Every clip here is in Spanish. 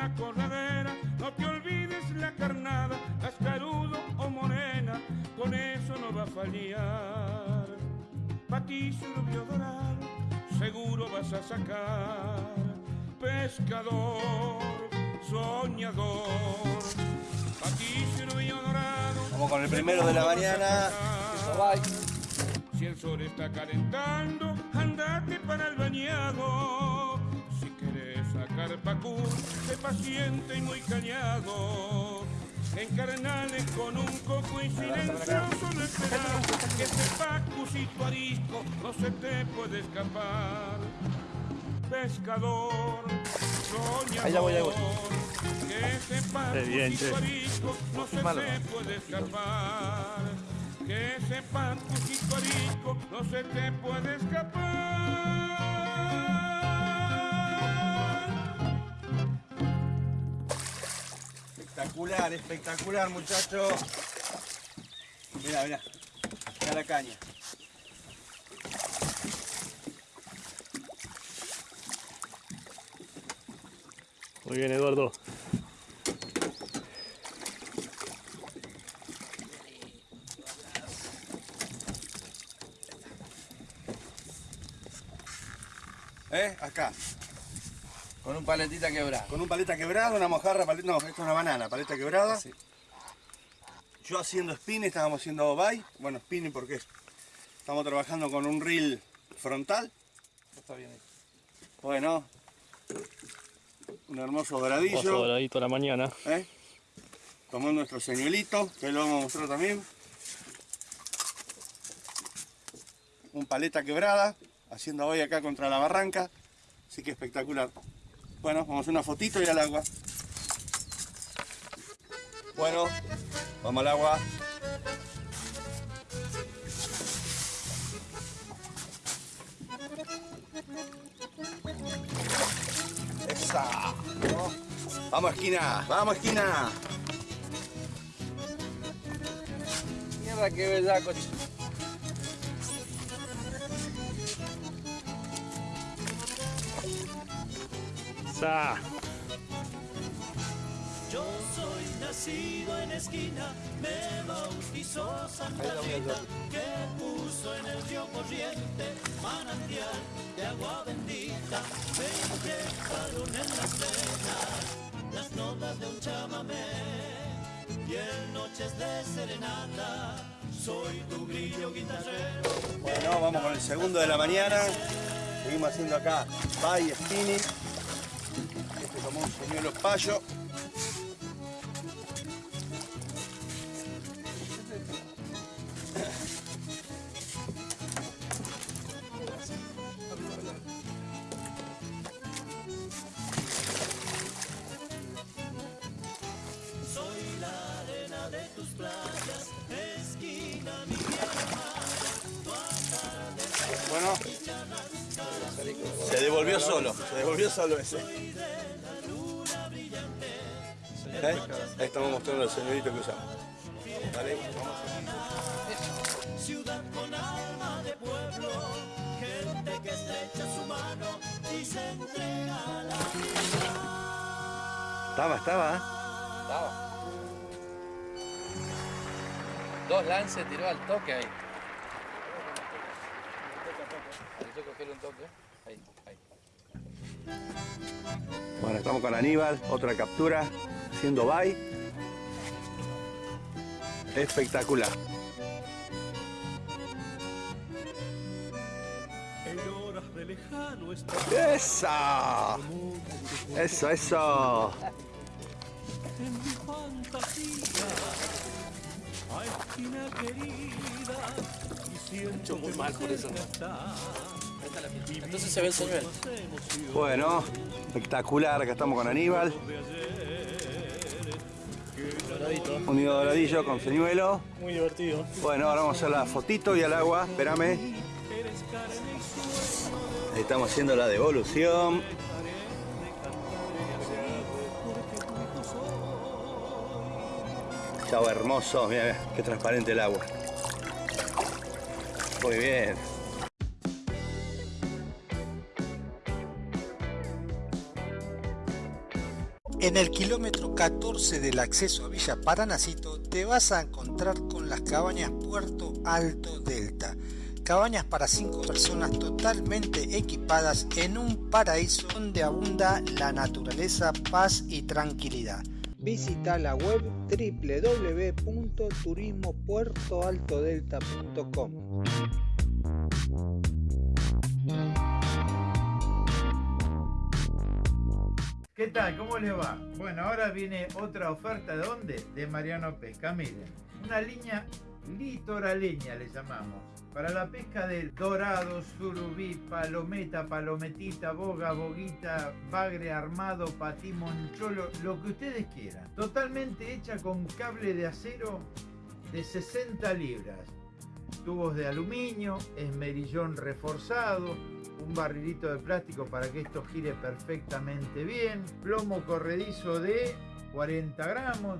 Una corredera, no te olvides la carnada, cascarudo o morena, con eso no va a fallar. Paticio rubio dorado, seguro vas a sacar. Pescador, soñador, paticio rubio dorado. Vamos con el primero de la mañana. Si el sol está calentando, andate para el bañado. Si quieres sacar pacú, sé paciente y muy callado. Encarnale con un coco y silencioso no esperar que ese pacucito arisco no se te puede escapar. Pescador, soñador, Ahí la voy, ahí voy. que ese Qué bien, pacucito arisco no se te puede escapar. Que pacucito arisco no se te puede escapar. Espectacular, espectacular, muchachos. Mira, mira. Mira la caña. Muy bien, Eduardo. ¿Eh? Acá. Con un paletita quebrada. Con un paleta quebrado, una mojarra, paleta, no, esto es una banana, paleta quebrada. Sí. Yo haciendo spinning, estábamos haciendo bye. Bueno, spinning porque es- estamos trabajando con un reel frontal. Está bien ahí. Bueno, un hermoso Oso doradillo. doradito a la mañana. ¿eh? Tomamos nuestro señuelito, que lo vamos a mostrar también. Un paleta quebrada, haciendo hoy acá contra la barranca. Así que espectacular. Bueno, vamos a hacer una fotito y al agua. Bueno, vamos al agua. Esa. Vamos esquina, vamos esquina. Mierda, qué bellaco. Ch- ¡Sa! Yo soy nacido en esquina, me bautizó Santa Rita, que puso en el río corriente manantial de agua bendita. Me inyectaron en las venas las notas de un chamamé y en noches de serenata soy tu grillo guitarrero. Bueno, vamos con el segundo de la mañana. Seguimos haciendo acá bye spinning. Este un señuelo payo. Solo ese. ¿Eh? Ahí estamos mostrando el señorito que usamos. Vamos. ciudad con alma de pueblo, gente que estrecha su mano y se entrega a la vida. Estaba, estaba. Estaba. Dos lances tiró al toque ahí. Ahí cogerle un toque. Ahí, ahí. Bueno, estamos con Aníbal, otra captura, haciendo bye. Espectacular. ¡Esa! Eso, eso. en mi fantasía, a esquina querida, y siento muy mal por eso. Entonces se ve el señuelo. Bueno, espectacular. Acá estamos con Aníbal. Doradito. Unido doradillo con señuelo. Muy divertido. Bueno, ahora vamos a hacer la fotito y al agua. Espérame. estamos haciendo la devolución. Chao hermoso. Mira, mira, qué transparente el agua. Muy bien. En el kilómetro 14 del acceso a Villa Paranacito te vas a encontrar con las cabañas Puerto Alto Delta. Cabañas para 5 personas totalmente equipadas en un paraíso donde abunda la naturaleza, paz y tranquilidad. Visita la web www.turismopuertoaltodelta.com. ¿Qué tal? ¿Cómo les va? Bueno, ahora viene otra oferta de dónde? De Mariano Pesca. Miren, una línea litoraleña le llamamos. Para la pesca del dorado, surubí, palometa, palometita, boga, boguita, bagre armado, patí, moncholo, lo que ustedes quieran. Totalmente hecha con cable de acero de 60 libras. Tubos de aluminio, esmerillón reforzado, un barrilito de plástico para que esto gire perfectamente bien, plomo corredizo de 40 gramos,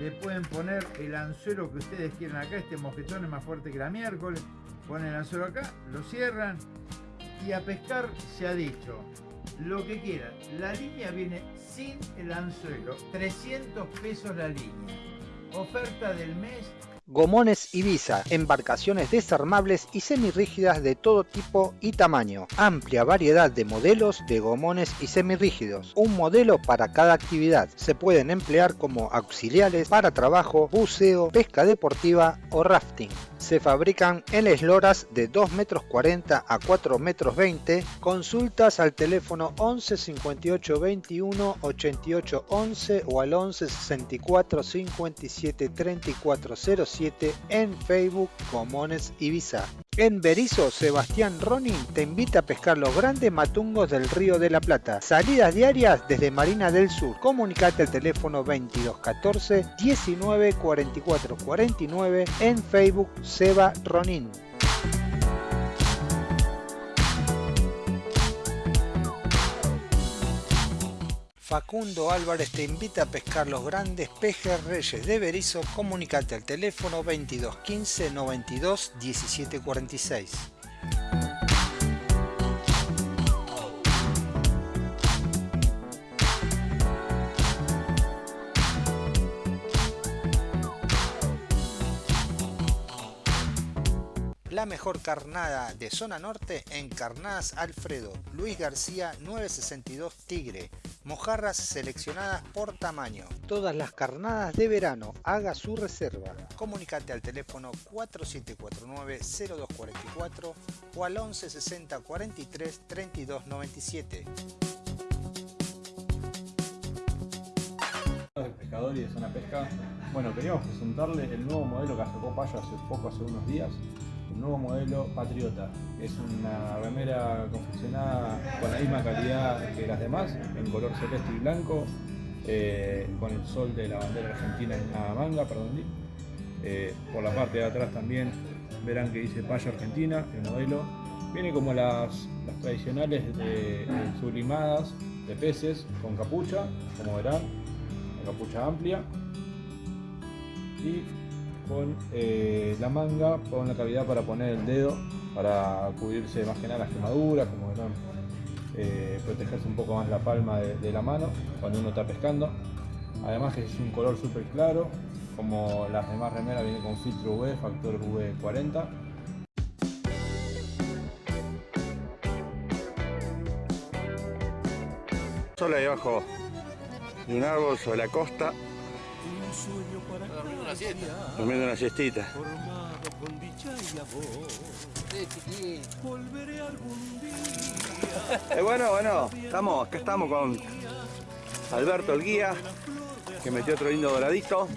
le pueden poner el anzuelo que ustedes quieran acá, este mosquetón es más fuerte que la miércoles, ponen el anzuelo acá, lo cierran y a pescar se ha dicho lo que quieran. La línea viene sin el anzuelo, 300 pesos la línea. Oferta del mes Gomones Ibiza, embarcaciones desarmables y semirrígidas de todo tipo y tamaño. Amplia variedad de modelos de gomones y semirrígidos. Un modelo para cada actividad. Se pueden emplear como auxiliares para trabajo, buceo, pesca deportiva o rafting. Se fabrican en esloras de 2 metros 40 a 4 metros 20. Consultas al teléfono 11 58 21 88 11 o al 11 64 57 34 07 en Facebook Comones Ibiza. En Berizo, Sebastián Ronin te invita a pescar los grandes matungos del Río de la Plata. Salidas diarias desde Marina del Sur. Comunicate al teléfono 2214 19 44 49 en Facebook Seba Ronin. Facundo Álvarez te invita a pescar los grandes pejes reyes de Berizo. Comunicate al teléfono 22 15 92 17 mejor carnada de zona norte en Carnadas Alfredo, Luis García 962 Tigre, mojarras seleccionadas por tamaño. Todas las carnadas de verano, haga su reserva. Comunicate al teléfono 4749-0244 o al 1160 43 32 97. de pescador y de zona pesca. Bueno, queríamos presentarles el nuevo modelo que sacó Payo hace poco, hace unos días. Nuevo modelo Patriota. Es una remera confeccionada con la misma calidad que las demás, en color celeste y blanco, eh, con el sol de la bandera argentina en la manga, perdón. Eh, por la parte de atrás también verán que dice Payo Argentina, el modelo. Viene como las, las tradicionales de- sublimadas de peces con capucha, como verán, la capucha amplia y con eh, la manga con la cavidad para poner el dedo para cubrirse más que nada las quemaduras, como verán, eh, protegerse un poco más la palma de, la mano cuando uno está pescando. Además que es un color súper claro, como las demás remeras viene con filtro UV, factor UV40. Solo ahí abajo de un árbol sobre la costa, Dormir una siesta. durmiendo una siestita. formado con dicha y amor. Sí, chiquín. Volveré algún día. Eh, bueno, bueno, estamos, acá estamos con Alberto el guía, que metió otro lindo doradito,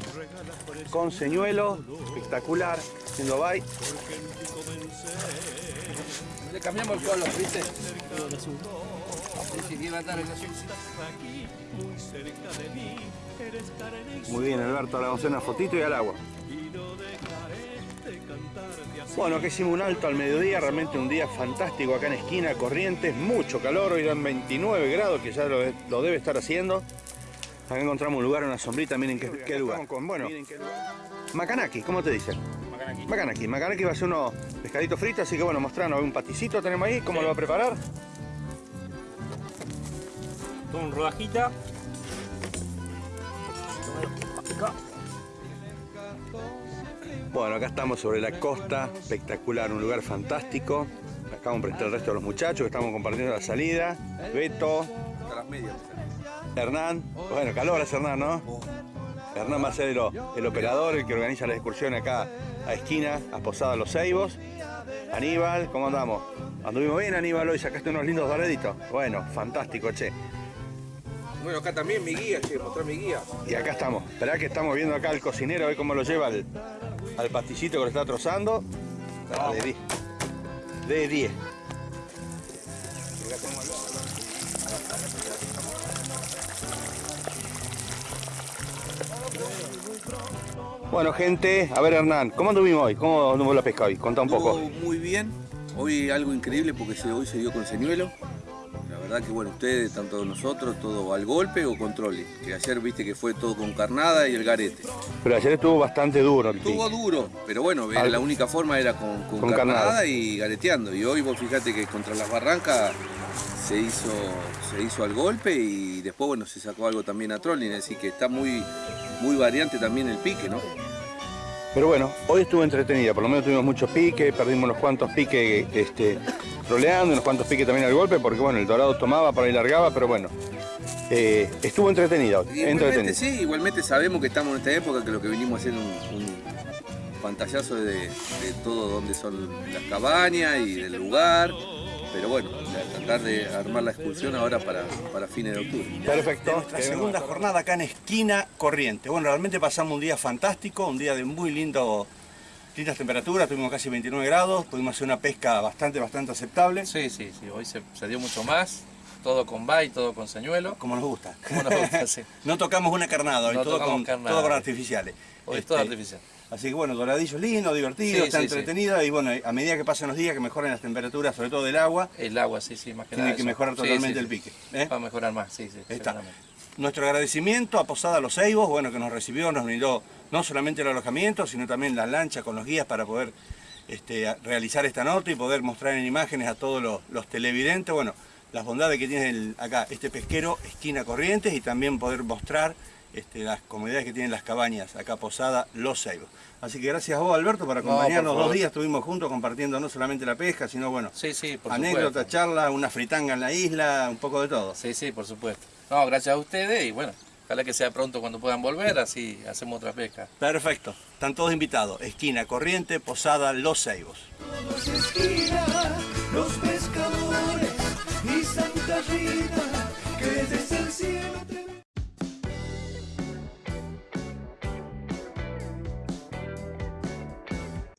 con señuelo, espectacular, haciendo bye. Le cambiamos el color, ¿viste? Muy bien Alberto, ahora vamos a hacer una fotito y al agua. Bueno, acá hicimos un alto al mediodía, realmente un día fantástico acá en esquina, Corrientes, mucho calor, hoy dan 29 grados, que ya lo, lo debe estar haciendo. Acá encontramos un lugar, una sombrita, miren qué, qué lugar. Con, bueno, Macanaki, ¿cómo te dicen? Macanaki. Macanaki va a ser unos pescaditos fritos, así que bueno, mostrarnos un paticito tenemos ahí, ¿cómo lo va a preparar? Con rodajita, Bueno, acá estamos sobre la costa, espectacular, un lugar fantástico. Acá vamos a presentar el resto de los muchachos que estamos compartiendo la salida. Beto, Hernán, bueno, calor es Hernán, ¿no? Hernán va a ser el, operador, el que organiza la excursión acá a esquina, a Posada Los Ceibos. Aníbal, ¿cómo andamos? ¿Anduvimos bien, Aníbal? Hoy sacaste unos lindos doraditos. Bueno, fantástico, che. Bueno, acá también mi guía, che, mostrar mi guía. Y acá estamos. Esperá que estamos viendo acá al cocinero, a ver cómo lo lleva al, al pastillito que lo está trozando. Ah, de 10. De 10. Bueno, gente, a ver Hernán, ¿cómo anduvimos hoy? ¿Cómo anduvo la pesca hoy? Contá un poco. Muy bien. Hoy algo increíble porque hoy se dio con señuelo. Verdad que bueno, ustedes, tanto nosotros, todo al golpe o controle. Que ayer viste que fue todo con carnada y el garete. Pero ayer estuvo bastante duro el Estuvo pique. duro, pero bueno, la única forma era con, con Con carnada, carnada. y gareteando. Y hoy vos fijate que contra las barrancas se hizo, se hizo al golpe y después bueno se sacó algo también a trolling, así que está muy, muy variante también el pique, ¿no? Pero bueno, hoy estuvo entretenida, por lo menos tuvimos muchos piques, perdimos unos cuantos piques este, troleando, unos cuantos piques también al golpe, porque bueno, el dorado tomaba, por ahí largaba, pero bueno, eh, estuvo entretenida Igualmente sí, igualmente sabemos que estamos en esta época que lo que venimos a hacer es un, un pantallazo de, de todo donde son las cabañas y del lugar. Pero bueno, tratar de armar la excursión ahora para, para fines de octubre. Perfecto. nuestra segunda jornada acá en Esquina Corriente. Bueno, realmente pasamos un día fantástico, un día de muy lindo, lindas temperaturas, tuvimos casi 29 grados, pudimos hacer una pesca bastante, bastante aceptable, Sí, sí, sí, hoy se, se dio mucho más, todo con bay, todo con señuelo. como nos gusta. ¿Cómo nos gusta? Sí. No tocamos una carnada hoy, No todo, tocamos con, carnada. todo con artificiales. Hoy es Este, todo artificial. Así que bueno, doradillo lindo, divertido, Sí, está sí, sí. entretenido y bueno, a medida que pasan los días, que mejoren las temperaturas, sobre todo del agua, El agua, sí, sí, más que tiene nada. que eso. mejorar totalmente el pique. ¿eh? Va a mejorar más, sí, sí. Está. Nuestro agradecimiento a Posada Los Ceibos, bueno, que nos recibió, nos brindó no solamente el alojamiento, sino también la lancha con los guías para poder este, realizar esta nota y poder mostrar en imágenes a todos los, los televidentes, bueno, las bondades que tiene el- acá este pesquero, esquina Corrientes, y también poder mostrar este, las comodidades que tienen las cabañas, acá Posada Los Ceibos. Así que gracias a vos, Alberto, por No, por acompañarnos. Dos días estuvimos juntos compartiendo no solamente la pesca, sino, bueno, Sí, sí, por anécdotas, supuesto. charlas, una fritanga en la isla, un poco de todo. Sí, sí, por supuesto. No, gracias a ustedes y bueno, ojalá que sea pronto cuando puedan volver, así hacemos otra pesca. Perfecto. Están todos invitados. Esquina Corriente, Posada Los Ceibos. Todos esquina, los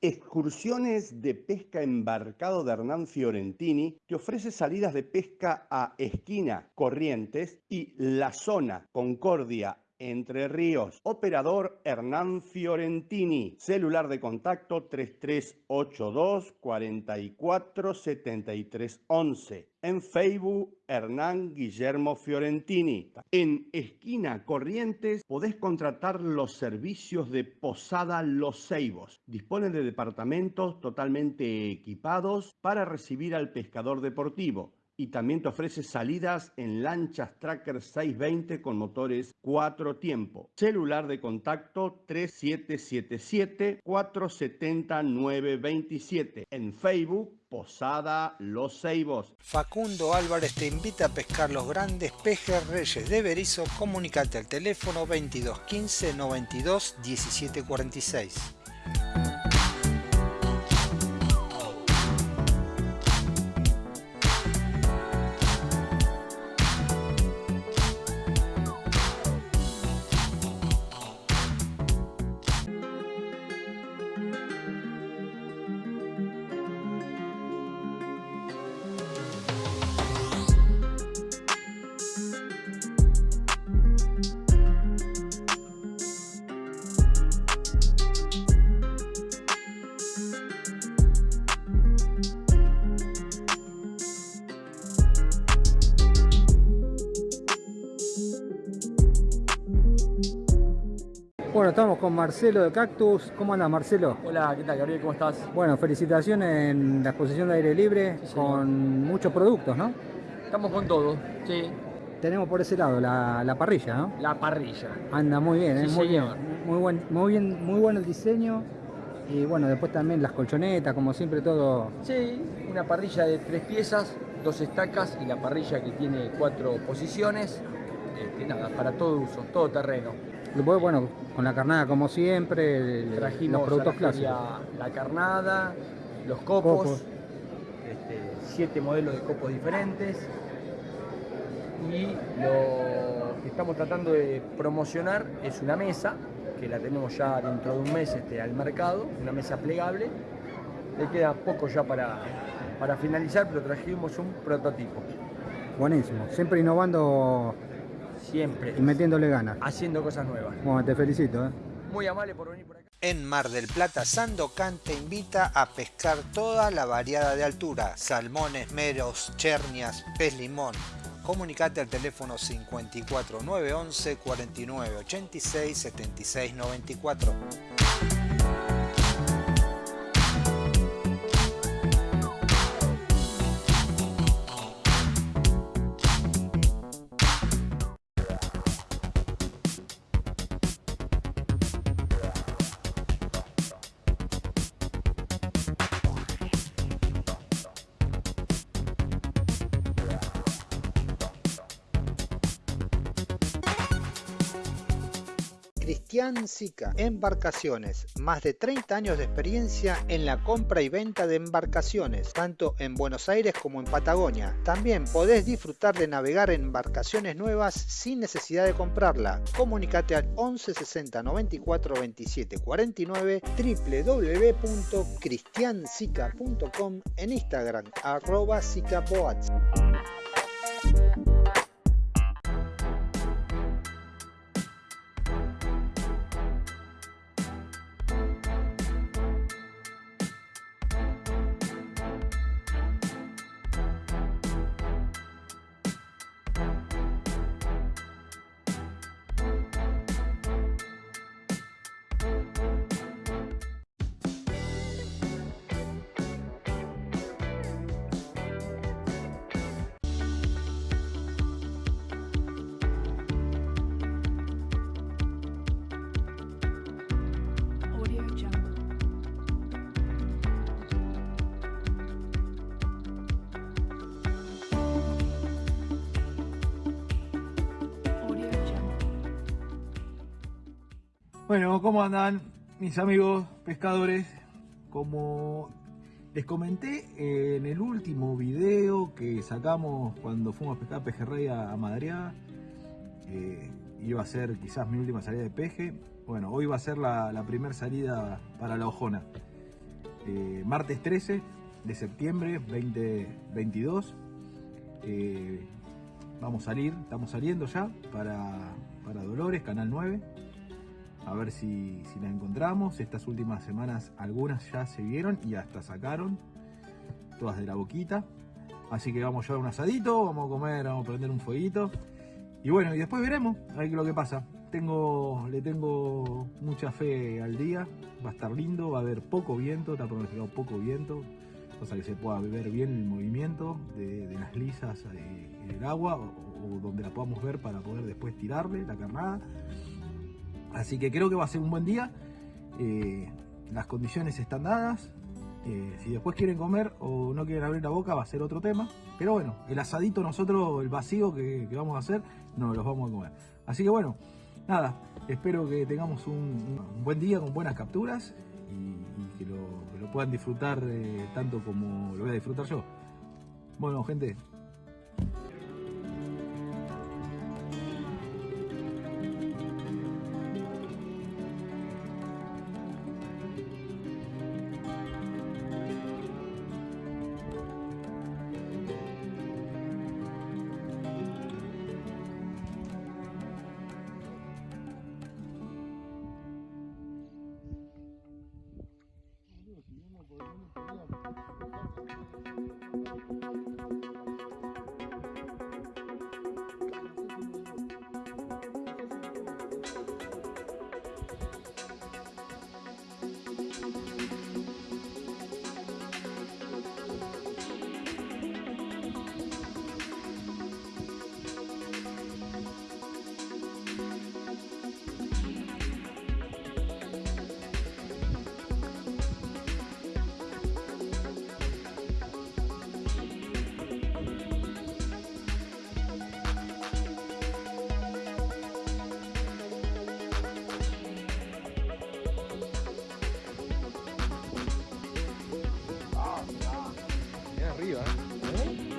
Excursiones de pesca embarcado de Hernán Fiorentini te ofrece salidas de pesca a Esquina, Corrientes y La Zona, Concordia, Entre Ríos. Operador Hernán Fiorentini. Celular de contacto 3382 44 73 11. En Facebook, Hernán Guillermo Fiorentini. En Esquina Corrientes podés contratar los servicios de Posada Los Ceibos. Dispone de departamentos totalmente equipados para recibir al pescador deportivo. Y también te ofrece salidas en lanchas Tracker 620 con motores 4 tiempo. Celular de contacto 3777-470-927. En Facebook, Posada Los Ceibos. Facundo Álvarez te invita a pescar los grandes pejes reyes de Berizo. Comunicate al teléfono 22 15 92 17 estamos con Marcelo de Cactus. ¿Cómo andas, Marcelo? Hola, ¿qué tal, Gabriel? ¿Cómo estás? Bueno, felicitaciones en la exposición de aire libre Sí, con muchos productos, ¿no? Estamos con todo, sí. tenemos por ese lado la, la parrilla, ¿no? La parrilla. Anda muy bien, ¿eh? Sí, muy señor. bien. Muy buen, muy bien, muy bueno el diseño. Y bueno, después también las colchonetas, como siempre todo. Sí, una parrilla de tres piezas, dos estacas y la parrilla que tiene cuatro posiciones. Este, nada, para todo uso, todo terreno. Después, bueno, con la carnada como siempre, el- Trajimos los productos clásicos. la carnada, los copos, Copos. este, siete modelos de copos diferentes. Y lo que estamos tratando de promocionar es una mesa, que la tenemos ya dentro de un mes este, al mercado, una mesa plegable. Le queda poco ya para, para finalizar, pero trajimos un prototipo. Buenísimo. Siempre innovando Siempre. y metiéndole ganas. Haciendo cosas nuevas. Bueno, te felicito, ¿eh? Muy amable por venir por acá. En Mar del Plata, Sandocan te invita a pescar toda la variada de altura, salmones, meros, chernias, pez limón. Comunicate al teléfono 54 911 49 86 76 94. Cristian Sica, Embarcaciones, más de 30 años de experiencia en la compra y venta de embarcaciones, tanto en Buenos Aires como en Patagonia. También podés disfrutar de navegar en embarcaciones nuevas sin necesidad de comprarla. Comunicate al 11 60 94 27 49 www.cristiansica.com en Instagram arroba sicaboats. Bueno, ¿cómo andan mis amigos pescadores? Como les comenté en el último video que sacamos cuando fuimos a pescar pejerrey a, Madriaga, eh, iba a ser quizás mi última salida de peje. Bueno, hoy va a ser la, la primera salida para la Ojona. Eh, martes 13 de septiembre 2022. Eh, vamos a salir, estamos saliendo ya para, para Dolores, Canal 9 a ver si, si la encontramos. Estas últimas semanas algunas ya se vieron y hasta sacaron, todas de la boquita. Así que vamos a llevar un asadito, vamos a comer, vamos a prender un fueguito. Y bueno, y después veremos a ver lo que pasa. Tengo, le tengo mucha fe al día, va a estar lindo, va a haber poco viento, está pronosticado poco viento, cosa que se pueda ver bien el movimiento de, las lisas en el agua o donde la podamos ver para poder después tirarle la carnada. Así que creo que va a ser un buen día. Eh, las condiciones están dadas. Eh, si después quieren comer o no quieren abrir la boca va a ser otro tema. Pero bueno, el asadito nosotros, el vacío que, vamos a hacer, no los vamos a comer. Así que bueno, nada, espero que tengamos un, buen día con buenas capturas y, que, lo, lo puedan disfrutar eh, tanto como lo voy a disfrutar yo. Bueno, gente,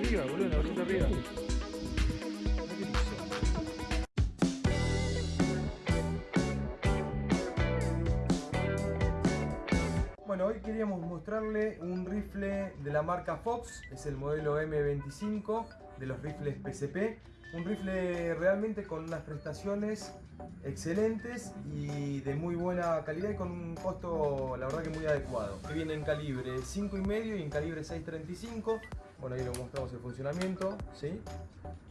arriba, boludo, la arriba. Bueno, hoy queríamos mostrarle un rifle de la marca Fox, es el modelo M25 de los rifles PCP. Un rifle realmente con unas prestaciones excelentes y de muy buena calidad y con un costo la verdad que muy adecuado. Que viene en calibre 5,5 y en calibre 6.35. Bueno, ahí lo mostramos el funcionamiento, ¿sí?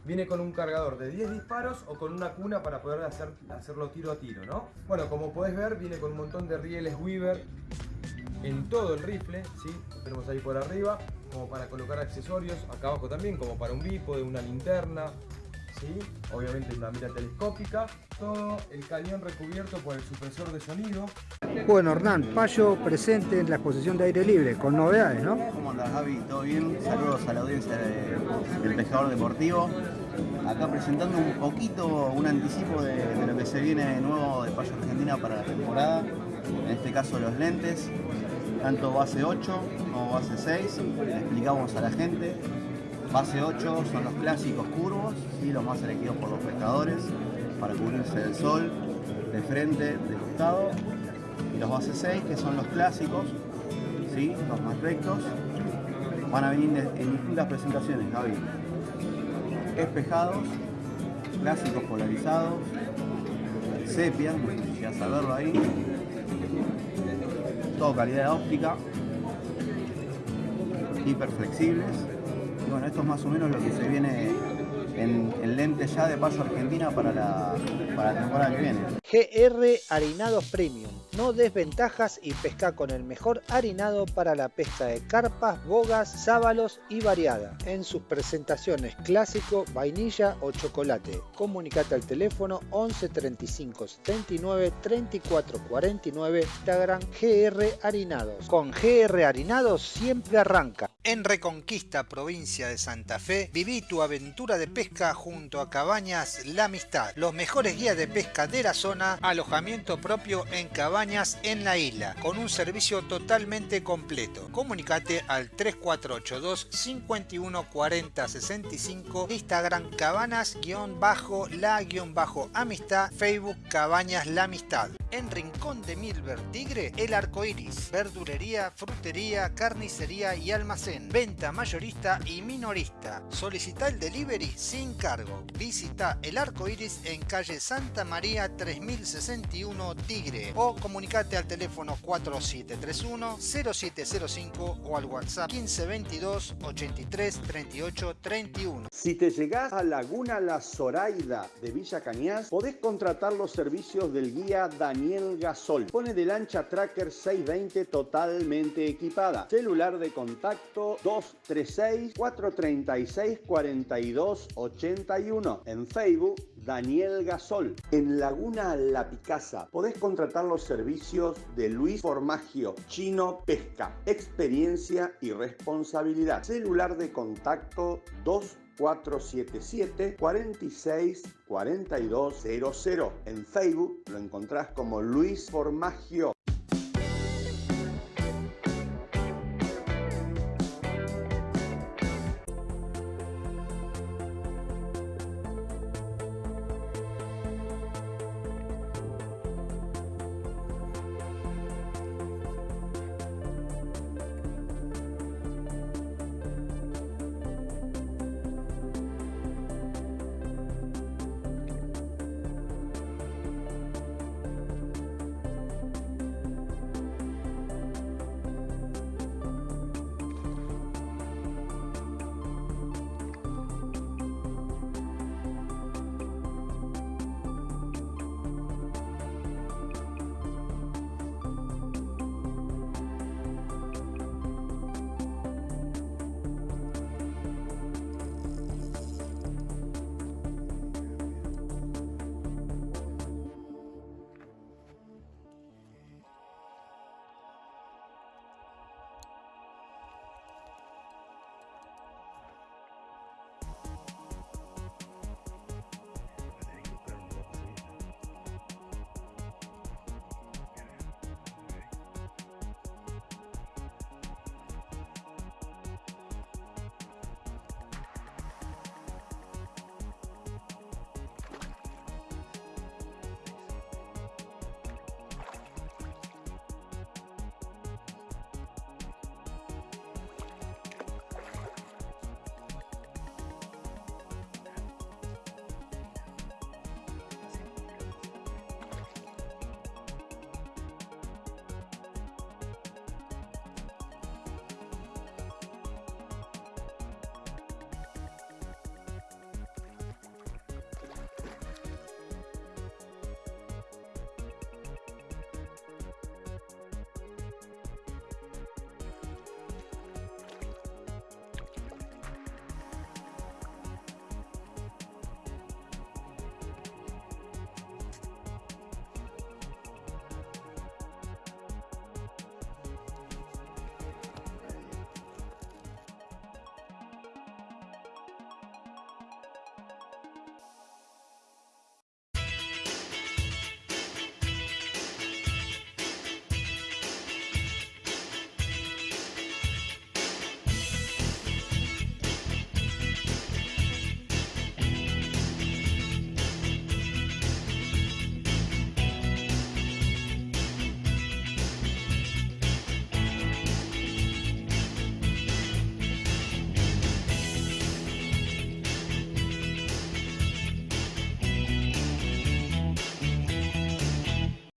Viene con un cargador de 10 disparos o con una cuna para poder hacer, hacerlo tiro a tiro, ¿no? Bueno, como podés ver, viene con un montón de rieles Weaver en todo el rifle, ¿sí? Lo tenemos ahí por arriba, como para colocar accesorios, acá abajo también, como para un bípode, una linterna, ¿sí? Obviamente una mira telescópica, todo el cañón recubierto por el supresor de sonido. Bueno, Hernán, Payo presente en la exposición de aire libre, con novedades, ¿no? ¿Cómo andas, Javi? ¿Todo bien? Saludos a la audiencia de- del Pescador Deportivo. Acá presentando un poquito, un anticipo de, de lo que se viene nuevo de Payo Argentina para la temporada. En este caso los lentes, tanto base 8 como base 6. Le explicamos a la gente. Base 8 son los clásicos curvos, ¿sí? los más elegidos por los pescadores para cubrirse del sol, de frente, de costado. Los base 6 que son los clásicos, ¿sí? los más rectos. Van a venir de- en distintas presentaciones, Javi. Espejados, clásicos polarizados, sepia, ya saberlo ahí. Todo calidad óptica, hiper flexibles. Y bueno, esto es más o menos lo que se viene en, en lentes ya de paso Argentina para la, para la temporada que viene. GR Harinados Premium. No desventajas y pesca con el mejor harinado para la pesca de carpas, bogas, sábalos y variada. En sus presentaciones clásico, vainilla o chocolate. Comunicate al teléfono 11 35 79 34 49 Instagram GR Harinados. Con GR Harinados siempre arranca. En Reconquista, provincia de Santa Fe, viví tu aventura de pesca junto a Cabañas La Amistad. Los mejores guías de pesca de la zona, alojamiento propio en Cabañas en la isla, con un servicio totalmente completo. Comunicate al 3482 51 40 65, Instagram cabanas-la-amistad, Facebook Cabañas La Amistad. En Rincón de Milver Tigre, El Arco Iris, verdulería, frutería, carnicería y almacén, venta mayorista y minorista. Solicita el delivery sin cargo. Visita El Arco Iris en calle Santa María 3061 Tigre o comunicate al teléfono 4731-0705 o al WhatsApp 1522 83 38 31. Si te llegás a Laguna La Zoraida de Villa Cañas, podés contratar los servicios del guía Daniel Gasol. Pone de lancha Tracker 620 totalmente equipada. Celular de contacto 236-436-4281. En Facebook, Daniel Gasol. En Laguna La Picasa, podés contratar los servicios de Luis Formagio, Chino Pesca. Experiencia y responsabilidad. Celular de contacto 2 477 46 4200. En Facebook lo encontrás como Luis Formagio.